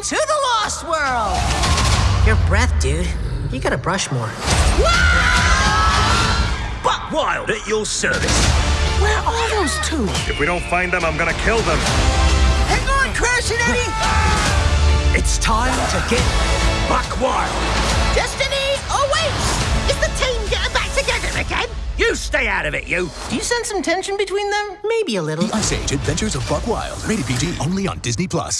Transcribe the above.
on to the Lost World! Your breath, dude. You gotta brush more. Buck Wild at your service. Where are those two? If we don't find them, I'm gonna kill them. Hang on, Crash and Eddie! It's time to get Buck Wild. Destiny awaits! Is the team getting back together again? You stay out of it, you. Do you sense some tension between them? Maybe a little. The Ice Age Adventures of Buck Wild. Rated PG. Only on Disney Plus.